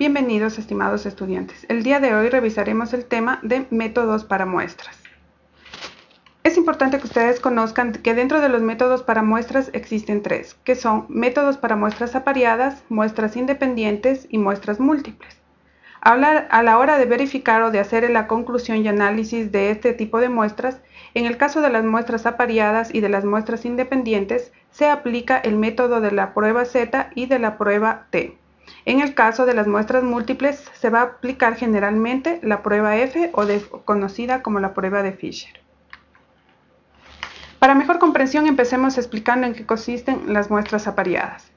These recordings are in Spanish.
Bienvenidos estimados estudiantes. El día de hoy revisaremos el tema de métodos para muestras. Es importante que ustedes conozcan que dentro de los métodos para muestras existen tres, que son métodos para muestras apareadas, muestras independientes y muestras múltiples. A la hora de verificar o de hacer la conclusión y análisis de este tipo de muestras, en el caso de las muestras apareadas y de las muestras independientes, se aplica el método de la prueba Z y de la prueba T. En el caso de las muestras múltiples, se va a aplicar generalmente la prueba F o conocida como la prueba de Fisher. Para mejor comprensión, empecemos explicando en qué consisten las muestras apareadas.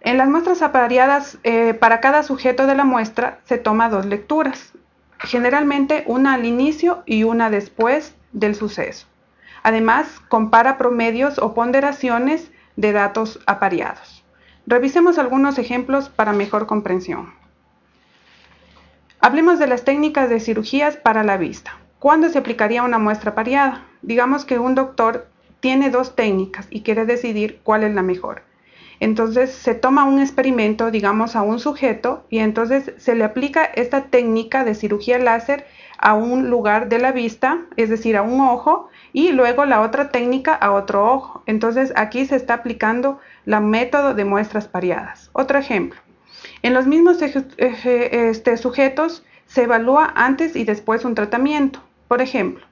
En las muestras apareadas, eh, para cada sujeto de la muestra se toma dos lecturas, generalmente una al inicio y una después del suceso. Además, compara promedios o ponderaciones de datos apareados. Revisemos algunos ejemplos para mejor comprensión. Hablemos de las técnicas de cirugías para la vista. ¿Cuándo se aplicaría una muestra pareada? Digamos que un doctor tiene dos técnicas y quiere decidir cuál es la mejor. Entonces se toma un experimento, digamos, a un sujeto y entonces se le aplica esta técnica de cirugía láser a un lugar de la vista, es decir, a un ojo, y luego la otra técnica a otro ojo. Entonces aquí se está aplicando la método de muestras pareadas. Otro ejemplo. En los mismos este, sujetos se evalúa antes y después un tratamiento. Por ejemplo,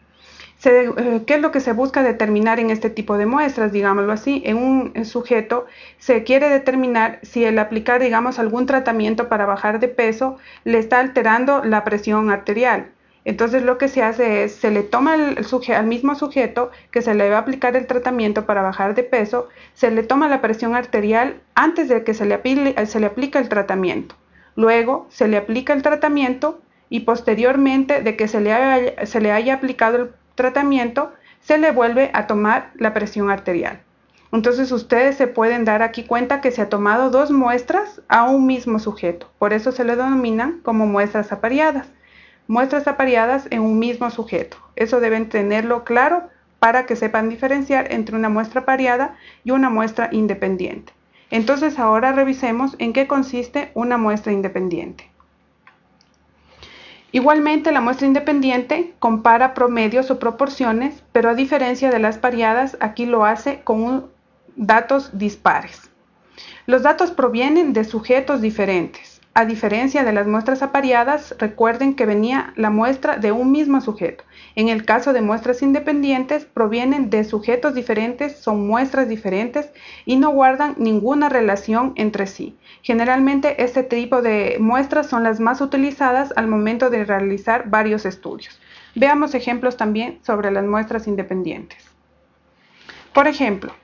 eh, ¿qué es lo que se busca determinar en este tipo de muestras? Digámoslo así, en un sujeto se quiere determinar si el aplicar, digamos, algún tratamiento para bajar de peso le está alterando la presión arterial. Entonces lo que se hace es, se le toma al mismo sujeto que se le va a aplicar el tratamiento para bajar de peso, se le toma la presión arterial antes de que se le, se le aplique el tratamiento. Luego se le aplica el tratamiento y posteriormente de que se le, haya, se le haya aplicado el tratamiento, se le vuelve a tomar la presión arterial. Entonces ustedes se pueden dar aquí cuenta que se ha tomado dos muestras a un mismo sujeto. Por eso se le denominan como muestras apareadas muestras apareadas en un mismo sujeto. Eso deben tenerlo claro para que sepan diferenciar entre una muestra apareada y una muestra independiente. Entonces ahora revisemos en qué consiste una muestra independiente. Igualmente la muestra independiente compara promedios o proporciones, pero a diferencia de las pareadas, aquí lo hace con datos dispares. Los datos provienen de sujetos diferentes. A diferencia de las muestras apareadas, recuerden que venía la muestra de un mismo sujeto. En el caso de muestras independientes, provienen de sujetos diferentes, son muestras diferentes y no guardan ninguna relación entre sí. Generalmente este tipo de muestras son las más utilizadas al momento de realizar varios estudios. Veamos ejemplos también sobre las muestras independientes. Por ejemplo,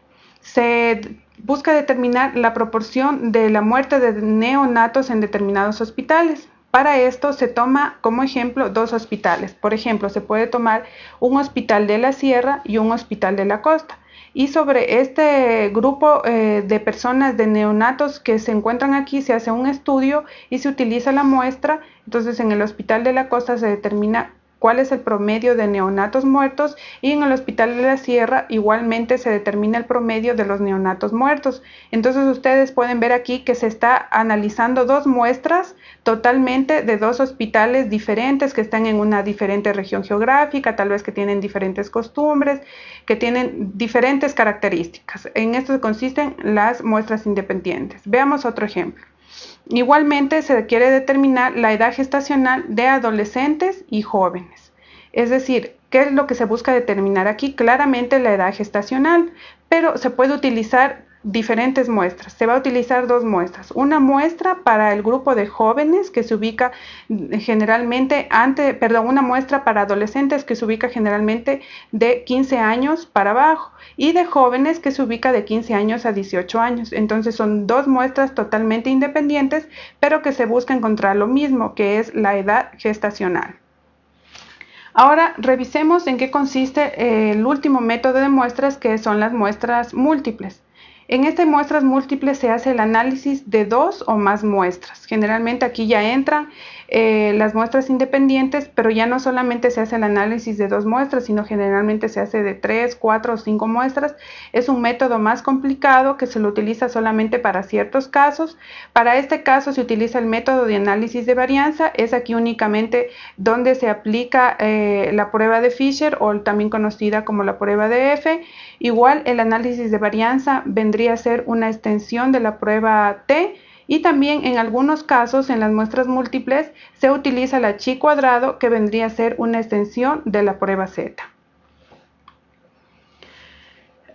se busca determinar la proporción de la muerte de neonatos en determinados hospitales. Para esto se toma como ejemplo dos hospitales. Por ejemplo, se puede tomar un hospital de la sierra y un hospital de la costa. Y sobre este grupo eh, de personas de neonatos que se encuentran aquí se hace un estudio y se utiliza la muestra. Entonces en el hospital de la costa se determina cuál es el promedio de neonatos muertos y en el Hospital de la Sierra igualmente se determina el promedio de los neonatos muertos. Entonces ustedes pueden ver aquí que se está analizando dos muestras totalmente de dos hospitales diferentes que están en una diferente región geográfica, tal vez que tienen diferentes costumbres, que tienen diferentes características. En esto consisten las muestras independientes. Veamos otro ejemplo. Igualmente se quiere determinar la edad gestacional de adolescentes y jóvenes. Es decir, ¿qué es lo que se busca determinar aquí? Claramente la edad gestacional, pero se puede utilizar diferentes muestras. Se va a utilizar dos muestras. Una muestra para el grupo de jóvenes que se ubica generalmente ante, perdón, una muestra para adolescentes que se ubica generalmente de 15 años para abajo y de jóvenes que se ubica de 15 años a 18 años. Entonces son dos muestras totalmente independientes, pero que se busca encontrar lo mismo, que es la edad gestacional. Ahora revisemos en qué consiste el último método de muestras que son las muestras múltiples. En estas muestras múltiples se hace el análisis de dos o más muestras. Generalmente aquí ya entran eh, las muestras independientes, pero ya no solamente se hace el análisis de dos muestras, sino generalmente se hace de tres, cuatro o cinco muestras. Es un método más complicado que se lo utiliza solamente para ciertos casos. Para este caso se utiliza el método de análisis de varianza, es aquí únicamente donde se aplica eh, la prueba de Fisher o también conocida como la prueba de F. Igual el análisis de varianza vendría a ser una extensión de la prueba T y también en algunos casos en las muestras múltiples se utiliza la chi cuadrado que vendría a ser una extensión de la prueba Z.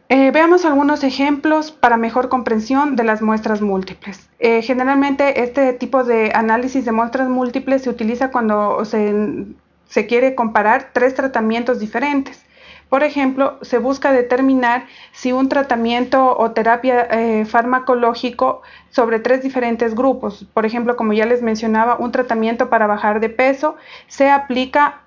Eh, veamos algunos ejemplos para mejor comprensión de las muestras múltiples. Eh, generalmente este tipo de análisis de muestras múltiples se utiliza cuando se quiere comparar tres tratamientos diferentes. Por ejemplo, se busca determinar si un tratamiento o terapia eh, farmacológico sobre tres diferentes grupos, por ejemplo, como ya les mencionaba, un tratamiento para bajar de peso se aplica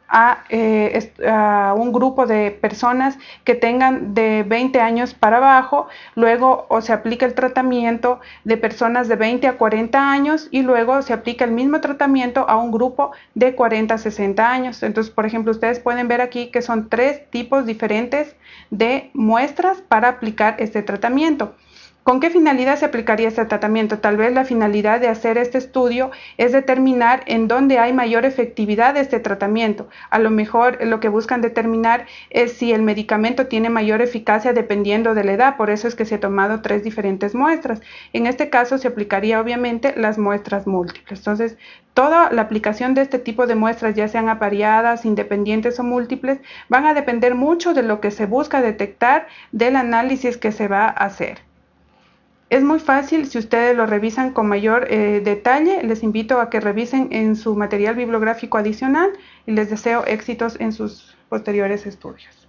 eh, a, un grupo de personas que tengan de 20 años para abajo, luego o se aplica el tratamiento de personas de 20 a 40 años y luego se aplica el mismo tratamiento a un grupo de 40 a 60 años. Entonces, por ejemplo, ustedes pueden ver aquí que son tres tipos diferentes de muestras para aplicar este tratamiento. ¿Con qué finalidad se aplicaría este tratamiento? Tal vez la finalidad de hacer este estudio es determinar en dónde hay mayor efectividad de este tratamiento. A lo mejor lo que buscan determinar es si el medicamento tiene mayor eficacia dependiendo de la edad. Por eso es que se ha tomado tres diferentes muestras. En este caso se aplicaría obviamente las muestras múltiples. Entonces, toda la aplicación de este tipo de muestras, ya sean apareadas, independientes o múltiples, van a depender mucho de lo que se busca detectar del análisis que se va a hacer. Es muy fácil, si ustedes lo revisan con mayor eh, detalle, les invito a que revisen en su material bibliográfico adicional y les deseo éxitos en sus posteriores estudios.